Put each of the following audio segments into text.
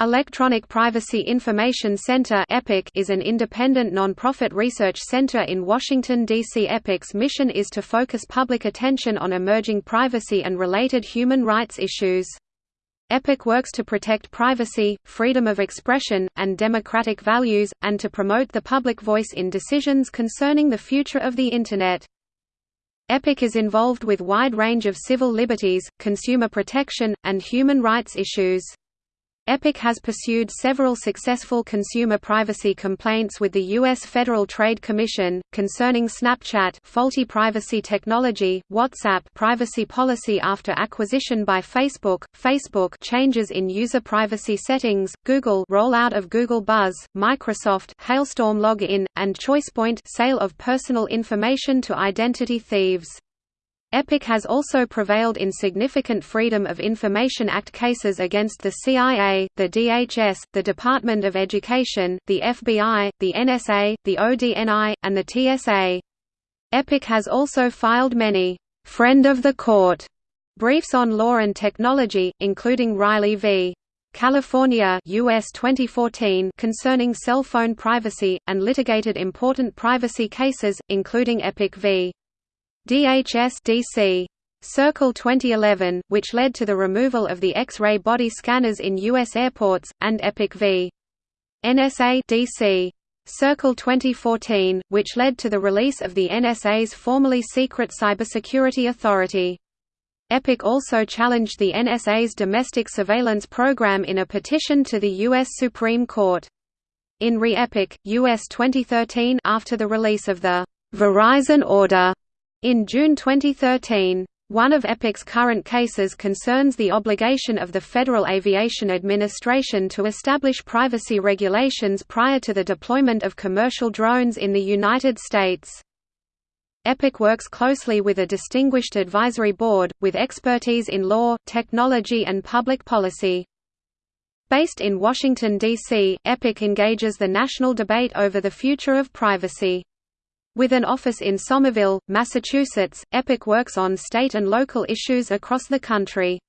Electronic Privacy Information Center is an independent non-profit research center in Washington, D.C. EPIC's mission is to focus public attention on emerging privacy and related human rights issues. EPIC works to protect privacy, freedom of expression, and democratic values, and to promote the public voice in decisions concerning the future of the Internet. EPIC is involved with wide range of civil liberties, consumer protection, and human rights issues. EPIC has pursued several successful consumer privacy complaints with the U.S. Federal Trade Commission, concerning Snapchat faulty privacy technology, WhatsApp privacy policy after acquisition by Facebook, Facebook changes in user privacy settings, Google rollout of Google Buzz, Microsoft Hailstorm login, and ChoicePoint sale of personal information to identity thieves. EPIC has also prevailed in significant Freedom of Information Act cases against the CIA, the DHS, the Department of Education, the FBI, the NSA, the ODNI, and the TSA. EPIC has also filed many «friend of the court» briefs on law and technology, including Riley v. California US 2014 concerning cell phone privacy, and litigated important privacy cases, including EPIC v. DHS DC. Circuit 2011, which led to the removal of the X-ray body scanners in U.S. airports, and EPIC v. NSA DC. Circuit 2014, which led to the release of the NSA's formerly secret cybersecurity authority. EPIC also challenged the NSA's domestic surveillance program in a petition to the U.S. Supreme Court. In Re-EPIC, U.S. 2013 after the release of the Verizon Order in June 2013, one of EPIC's current cases concerns the obligation of the Federal Aviation Administration to establish privacy regulations prior to the deployment of commercial drones in the United States. EPIC works closely with a distinguished advisory board, with expertise in law, technology and public policy. Based in Washington, D.C., EPIC engages the national debate over the future of privacy. With an office in Somerville, Massachusetts, EPIC works on state and local issues across the country.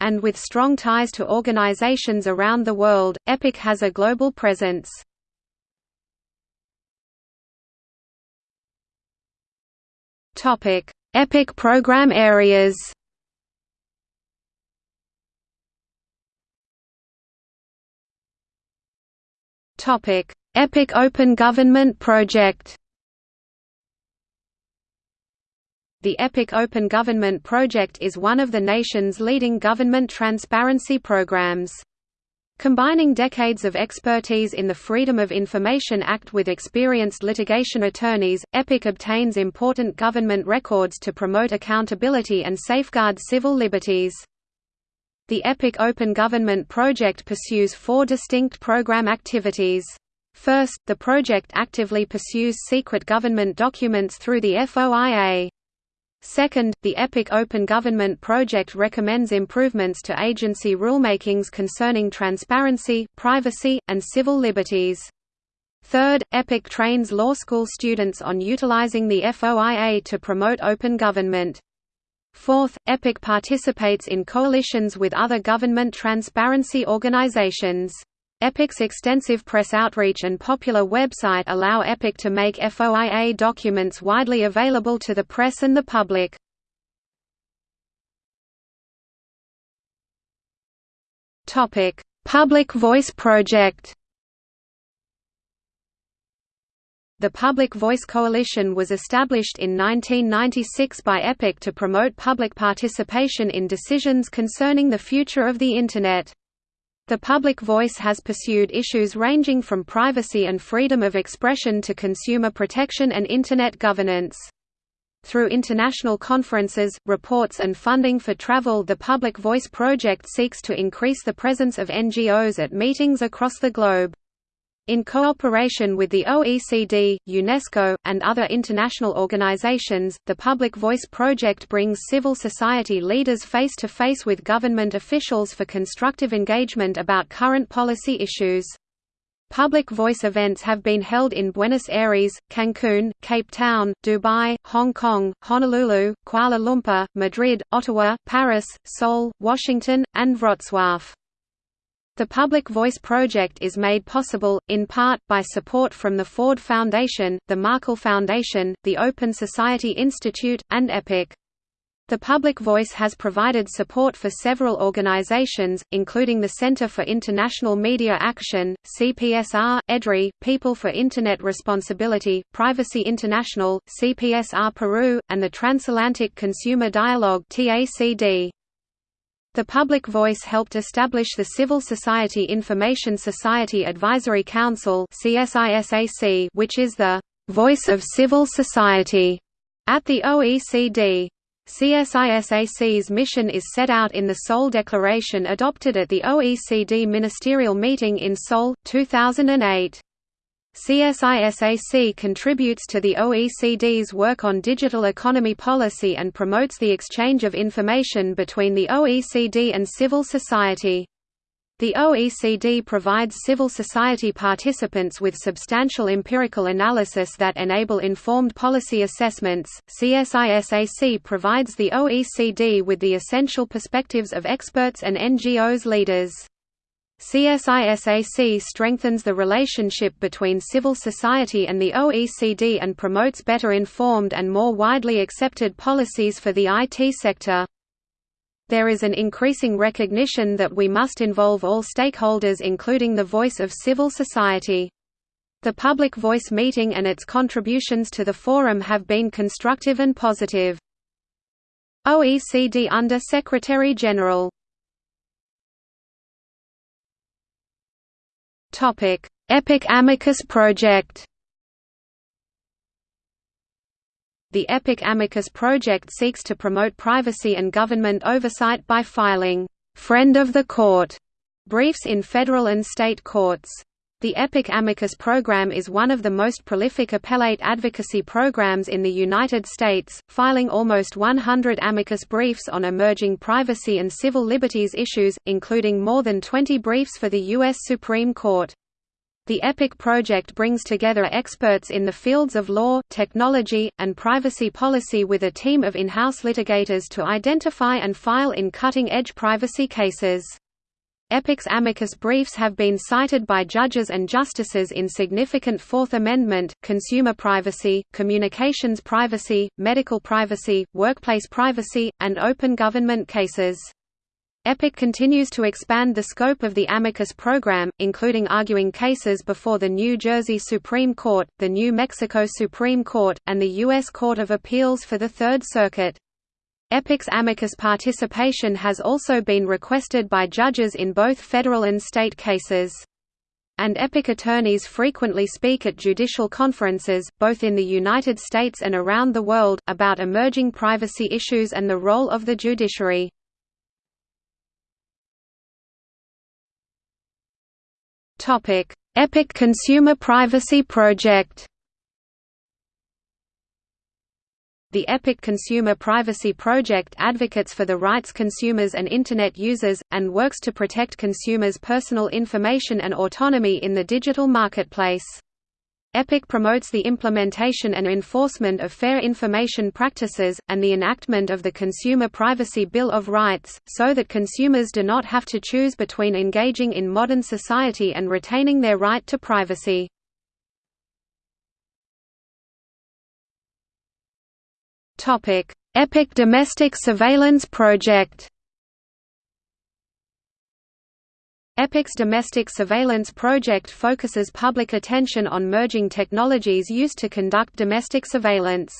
And with strong ties to organizations around the world, EPIC has a global presence. EPIC program areas EPIC Open Government Project The EPIC Open Government Project is one of the nation's leading government transparency programs. Combining decades of expertise in the Freedom of Information Act with experienced litigation attorneys, EPIC obtains important government records to promote accountability and safeguard civil liberties. The EPIC Open Government Project pursues four distinct program activities. First, the project actively pursues secret government documents through the FOIA. Second, the EPIC Open Government Project recommends improvements to agency rulemakings concerning transparency, privacy, and civil liberties. Third, EPIC trains law school students on utilizing the FOIA to promote open government. Fourth, EPIC participates in coalitions with other government transparency organizations. EPIC's extensive press outreach and popular website allow EPIC to make FOIA documents widely available to the press and the public. EPIC: Public Voice Project The Public Voice Coalition was established in 1996 by EPIC to promote public participation in decisions concerning the future of the Internet. The public voice has pursued issues ranging from privacy and freedom of expression to consumer protection and Internet governance. Through international conferences, reports and funding for travel the Public Voice Project seeks to increase the presence of NGOs at meetings across the globe. In cooperation with the OECD, UNESCO, and other international organizations, the Public Voice Project brings civil society leaders face to face with government officials for constructive engagement about current policy issues. Public voice events have been held in Buenos Aires, Cancun, Cape Town, Dubai, Hong Kong, Honolulu, Kuala Lumpur, Madrid, Ottawa, Paris, Seoul, Washington, and Wrocław. The Public Voice project is made possible, in part, by support from the Ford Foundation, the Markle Foundation, the Open Society Institute, and EPIC. The Public Voice has provided support for several organizations, including the Center for International Media Action, CPSR, EDRI, People for Internet Responsibility, Privacy International, CPSR Peru, and the Transatlantic Consumer Dialogue TACD. The Public Voice helped establish the Civil Society Information Society Advisory Council which is the «voice of civil society» at the OECD. CSISAC's mission is set out in the Seoul Declaration adopted at the OECD ministerial meeting in Seoul, 2008. CSISAC contributes to the OECD's work on digital economy policy and promotes the exchange of information between the OECD and civil society. The OECD provides civil society participants with substantial empirical analysis that enable informed policy assessments. CSISAC provides the OECD with the essential perspectives of experts and NGOs leaders. CSISAC strengthens the relationship between civil society and the OECD and promotes better informed and more widely accepted policies for the IT sector. There is an increasing recognition that we must involve all stakeholders including the voice of civil society. The Public Voice meeting and its contributions to the forum have been constructive and positive. OECD Under General EPIC Amicus Project The EPIC Amicus project seeks to promote privacy and government oversight by filing «friend of the court» briefs in federal and state courts. The EPIC Amicus program is one of the most prolific appellate advocacy programs in the United States, filing almost 100 amicus briefs on emerging privacy and civil liberties issues, including more than 20 briefs for the U.S. Supreme Court. The EPIC project brings together experts in the fields of law, technology, and privacy policy with a team of in-house litigators to identify and file in cutting-edge privacy cases. EPIC's amicus briefs have been cited by judges and justices in significant Fourth Amendment, consumer privacy, communications privacy, medical privacy, workplace privacy, and open government cases. EPIC continues to expand the scope of the amicus program, including arguing cases before the New Jersey Supreme Court, the New Mexico Supreme Court, and the U.S. Court of Appeals for the Third Circuit. EPIC's amicus participation has also been requested by judges in both federal and state cases. And EPIC attorneys frequently speak at judicial conferences, both in the United States and around the world, about emerging privacy issues and the role of the judiciary. EPIC Consumer Privacy Project. The EPIC Consumer Privacy Project advocates for the rights consumers and Internet users, and works to protect consumers' personal information and autonomy in the digital marketplace. EPIC promotes the implementation and enforcement of fair information practices, and the enactment of the Consumer Privacy Bill of Rights, so that consumers do not have to choose between engaging in modern society and retaining their right to privacy. EPIC Domestic Surveillance Project EPIC's domestic surveillance project focuses public attention on merging technologies used to conduct domestic surveillance.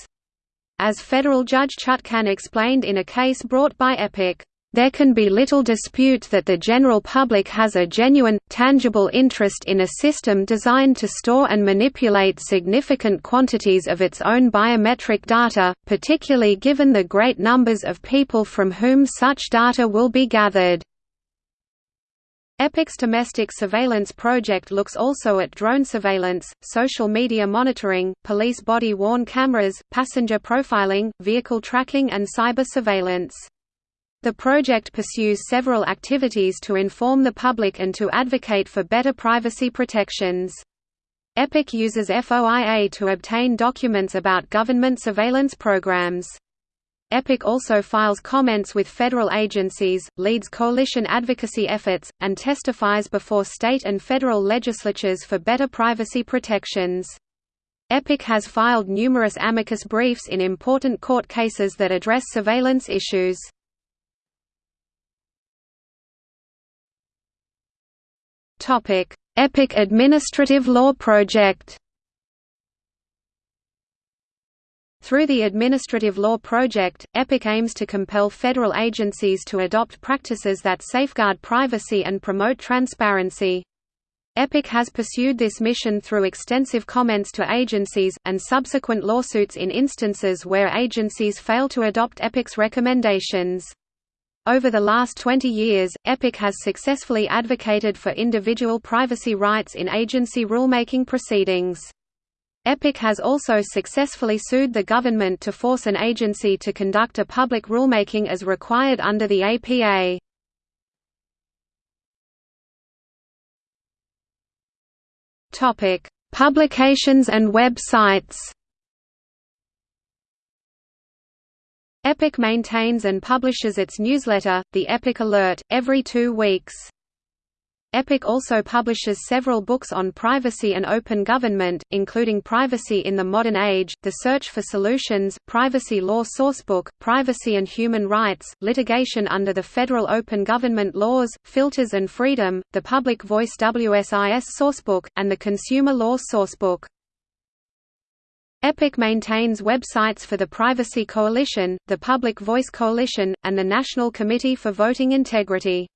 As federal judge Chutkan explained in a case brought by EPIC, there can be little dispute that the general public has a genuine, tangible interest in a system designed to store and manipulate significant quantities of its own biometric data, particularly given the great numbers of people from whom such data will be gathered. EPIC's domestic surveillance project looks also at drone surveillance, social media monitoring, police body-worn cameras, passenger profiling, vehicle tracking and cyber surveillance. The project pursues several activities to inform the public and to advocate for better privacy protections. EPIC uses FOIA to obtain documents about government surveillance programs. EPIC also files comments with federal agencies, leads coalition advocacy efforts, and testifies before state and federal legislatures for better privacy protections. EPIC has filed numerous amicus briefs in important court cases that address surveillance issues. EPIC Administrative Law Project Through the Administrative Law Project, EPIC aims to compel federal agencies to adopt practices that safeguard privacy and promote transparency. EPIC has pursued this mission through extensive comments to agencies, and subsequent lawsuits in instances where agencies fail to adopt EPIC's recommendations. Over the last 20 years, EPIC has successfully advocated for individual privacy rights in agency rulemaking proceedings. EPIC has also successfully sued the government to force an agency to conduct a public rulemaking as required under the APA. Publications and websites. EPIC maintains and publishes its newsletter, the EPIC Alert, every two weeks. EPIC also publishes several books on privacy and open government, including Privacy in the Modern Age, The Search for Solutions, Privacy Law Sourcebook, Privacy and Human Rights, Litigation under the Federal Open Government Laws, Filters and Freedom, The Public Voice WSIS Sourcebook, and the Consumer Law Sourcebook. EPIC maintains websites for the Privacy Coalition, the Public Voice Coalition, and the National Committee for Voting Integrity.